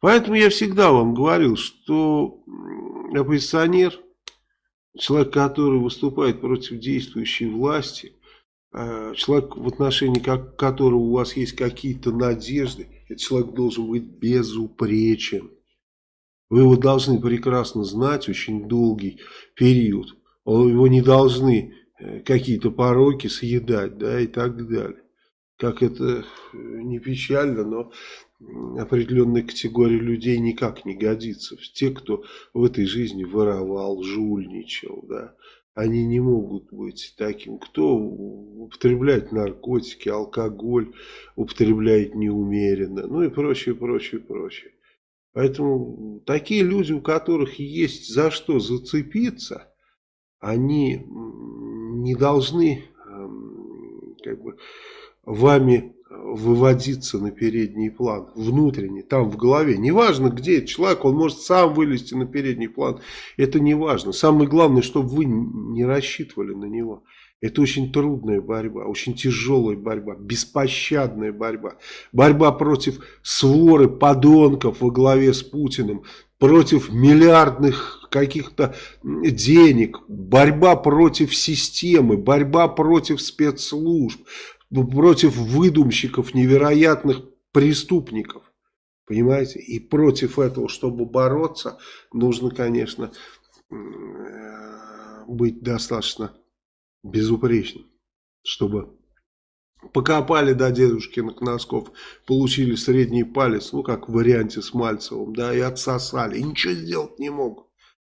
Поэтому я всегда вам говорил, что оппозиционер, человек, который выступает против действующей власти, э, человек, в отношении которого у вас есть какие-то надежды, этот человек должен быть безупречен. Вы его должны прекрасно знать очень долгий период. Его не должны э, какие-то пороки съедать, да, и так далее. Как это э, не печально, но определенная категория людей никак не годится. Те, кто в этой жизни воровал, жульничал, да, они не могут быть таким. Кто употребляет наркотики, алкоголь, употребляет неумеренно, ну и прочее, прочее, прочее. Поэтому такие люди, у которых есть за что зацепиться, они не должны эм, как бы, вами выводиться на передний план, внутренний, там в голове. Неважно, где этот человек, он может сам вылезти на передний план. Это не важно. Самое главное, чтобы вы не рассчитывали на него. Это очень трудная борьба, очень тяжелая борьба, беспощадная борьба. Борьба против своры подонков во главе с Путиным, против миллиардных каких-то денег, борьба против системы, борьба против спецслужб, против выдумщиков, невероятных преступников. Понимаете? И против этого, чтобы бороться, нужно, конечно, быть достаточно безупречным, чтобы покопали до дедушкиных носков, получили средний палец, ну как в варианте с Мальцевым, да, и отсосали, и ничего сделать не могут.